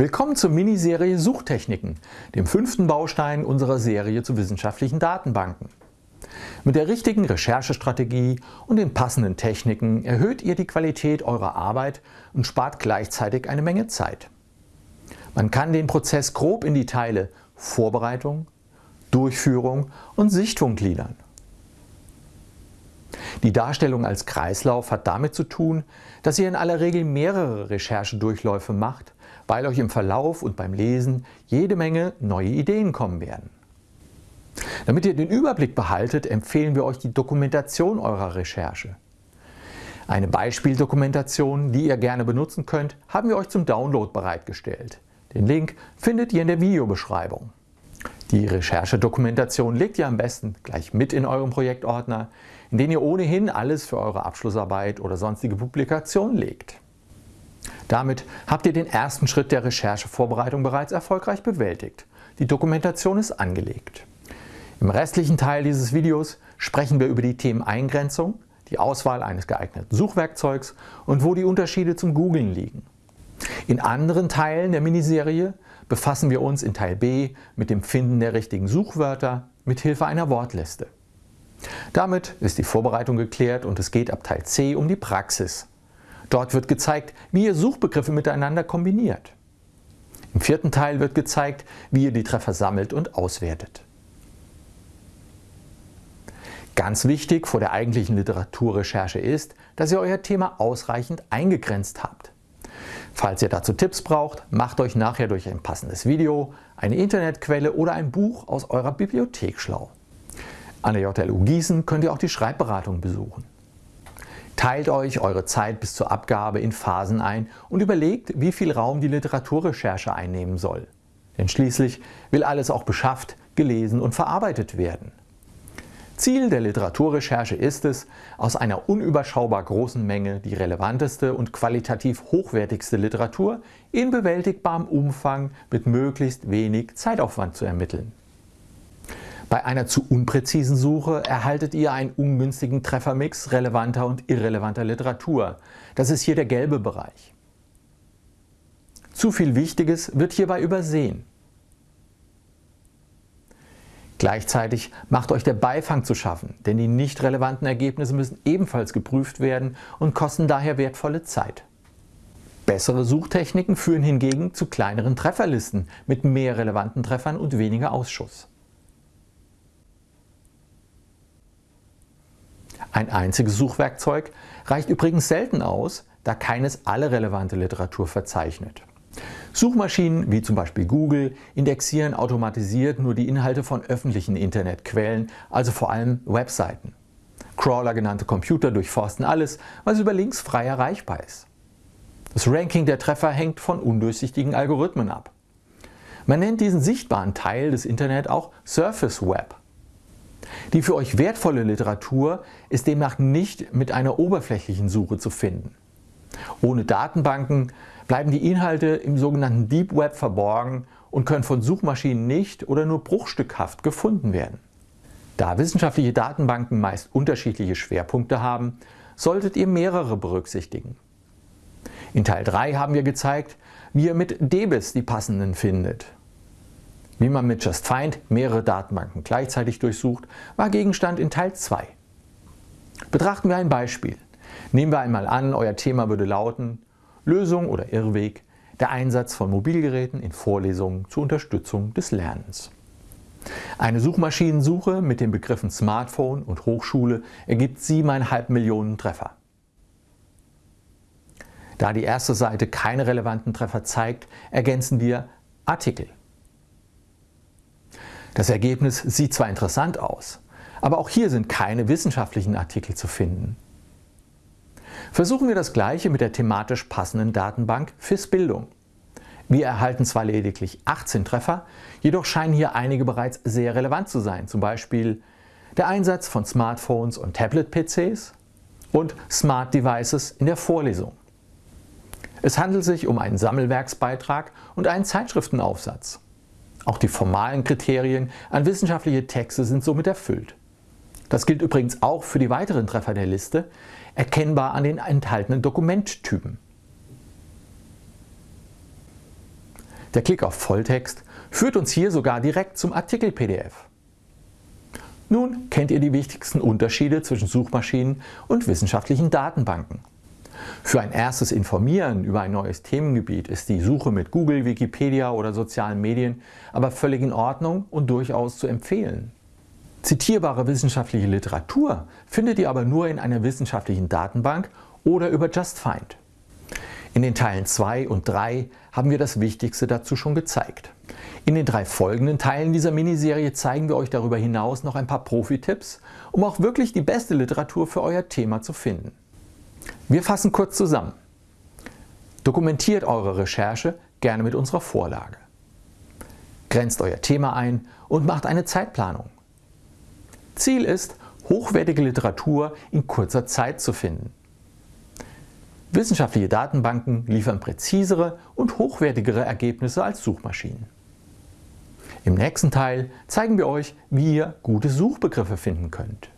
Willkommen zur Miniserie Suchtechniken, dem fünften Baustein unserer Serie zu wissenschaftlichen Datenbanken. Mit der richtigen Recherchestrategie und den passenden Techniken erhöht ihr die Qualität eurer Arbeit und spart gleichzeitig eine Menge Zeit. Man kann den Prozess grob in die Teile Vorbereitung, Durchführung und Sichtung gliedern. Die Darstellung als Kreislauf hat damit zu tun, dass ihr in aller Regel mehrere Recherchedurchläufe macht weil euch im Verlauf und beim Lesen jede Menge neue Ideen kommen werden. Damit ihr den Überblick behaltet, empfehlen wir euch die Dokumentation eurer Recherche. Eine Beispieldokumentation, die ihr gerne benutzen könnt, haben wir euch zum Download bereitgestellt. Den Link findet ihr in der Videobeschreibung. Die Recherchedokumentation legt ihr am besten gleich mit in eurem Projektordner, in den ihr ohnehin alles für eure Abschlussarbeit oder sonstige Publikation legt. Damit habt ihr den ersten Schritt der Recherchevorbereitung bereits erfolgreich bewältigt. Die Dokumentation ist angelegt. Im restlichen Teil dieses Videos sprechen wir über die Themen Eingrenzung, die Auswahl eines geeigneten Suchwerkzeugs und wo die Unterschiede zum Googlen liegen. In anderen Teilen der Miniserie befassen wir uns in Teil B mit dem Finden der richtigen Suchwörter mit Hilfe einer Wortliste. Damit ist die Vorbereitung geklärt und es geht ab Teil C um die Praxis. Dort wird gezeigt, wie ihr Suchbegriffe miteinander kombiniert. Im vierten Teil wird gezeigt, wie ihr die Treffer sammelt und auswertet. Ganz wichtig vor der eigentlichen Literaturrecherche ist, dass ihr euer Thema ausreichend eingegrenzt habt. Falls ihr dazu Tipps braucht, macht euch nachher durch ein passendes Video, eine Internetquelle oder ein Buch aus eurer Bibliothek schlau. An der JLU Gießen könnt ihr auch die Schreibberatung besuchen. Teilt euch eure Zeit bis zur Abgabe in Phasen ein und überlegt, wie viel Raum die Literaturrecherche einnehmen soll. Denn schließlich will alles auch beschafft, gelesen und verarbeitet werden. Ziel der Literaturrecherche ist es, aus einer unüberschaubar großen Menge die relevanteste und qualitativ hochwertigste Literatur in bewältigbarem Umfang mit möglichst wenig Zeitaufwand zu ermitteln. Bei einer zu unpräzisen Suche erhaltet ihr einen ungünstigen Treffermix relevanter und irrelevanter Literatur. Das ist hier der gelbe Bereich. Zu viel Wichtiges wird hierbei übersehen. Gleichzeitig macht euch der Beifang zu schaffen, denn die nicht relevanten Ergebnisse müssen ebenfalls geprüft werden und kosten daher wertvolle Zeit. Bessere Suchtechniken führen hingegen zu kleineren Trefferlisten mit mehr relevanten Treffern und weniger Ausschuss. Ein einziges Suchwerkzeug reicht übrigens selten aus, da keines alle relevante Literatur verzeichnet. Suchmaschinen wie zum Beispiel Google indexieren automatisiert nur die Inhalte von öffentlichen Internetquellen, also vor allem Webseiten. Crawler genannte Computer durchforsten alles, was über Links frei erreichbar ist. Das Ranking der Treffer hängt von undurchsichtigen Algorithmen ab. Man nennt diesen sichtbaren Teil des Internet auch Surface Web. Die für euch wertvolle Literatur ist demnach nicht mit einer oberflächlichen Suche zu finden. Ohne Datenbanken bleiben die Inhalte im sogenannten Deep Web verborgen und können von Suchmaschinen nicht oder nur bruchstückhaft gefunden werden. Da wissenschaftliche Datenbanken meist unterschiedliche Schwerpunkte haben, solltet ihr mehrere berücksichtigen. In Teil 3 haben wir gezeigt, wie ihr mit DBIS die passenden findet wie man mit Just Find mehrere Datenbanken gleichzeitig durchsucht, war Gegenstand in Teil 2. Betrachten wir ein Beispiel. Nehmen wir einmal an, euer Thema würde lauten Lösung oder Irrweg, der Einsatz von Mobilgeräten in Vorlesungen zur Unterstützung des Lernens. Eine Suchmaschinensuche mit den Begriffen Smartphone und Hochschule ergibt 7,5 Millionen Treffer. Da die erste Seite keine relevanten Treffer zeigt, ergänzen wir Artikel. Das Ergebnis sieht zwar interessant aus, aber auch hier sind keine wissenschaftlichen Artikel zu finden. Versuchen wir das gleiche mit der thematisch passenden Datenbank FIS Bildung. Wir erhalten zwar lediglich 18 Treffer, jedoch scheinen hier einige bereits sehr relevant zu sein, zum Beispiel der Einsatz von Smartphones und Tablet-PCs und Smart Devices in der Vorlesung. Es handelt sich um einen Sammelwerksbeitrag und einen Zeitschriftenaufsatz. Auch die formalen Kriterien an wissenschaftliche Texte sind somit erfüllt. Das gilt übrigens auch für die weiteren Treffer der Liste, erkennbar an den enthaltenen Dokumenttypen. Der Klick auf Volltext führt uns hier sogar direkt zum Artikel-PDF. Nun kennt ihr die wichtigsten Unterschiede zwischen Suchmaschinen und wissenschaftlichen Datenbanken. Für ein erstes Informieren über ein neues Themengebiet ist die Suche mit Google, Wikipedia oder sozialen Medien aber völlig in Ordnung und durchaus zu empfehlen. Zitierbare wissenschaftliche Literatur findet ihr aber nur in einer wissenschaftlichen Datenbank oder über JustFind. In den Teilen 2 und 3 haben wir das Wichtigste dazu schon gezeigt. In den drei folgenden Teilen dieser Miniserie zeigen wir euch darüber hinaus noch ein paar Profi-Tipps, um auch wirklich die beste Literatur für euer Thema zu finden. Wir fassen kurz zusammen. Dokumentiert eure Recherche gerne mit unserer Vorlage. Grenzt euer Thema ein und macht eine Zeitplanung. Ziel ist, hochwertige Literatur in kurzer Zeit zu finden. Wissenschaftliche Datenbanken liefern präzisere und hochwertigere Ergebnisse als Suchmaschinen. Im nächsten Teil zeigen wir euch, wie ihr gute Suchbegriffe finden könnt.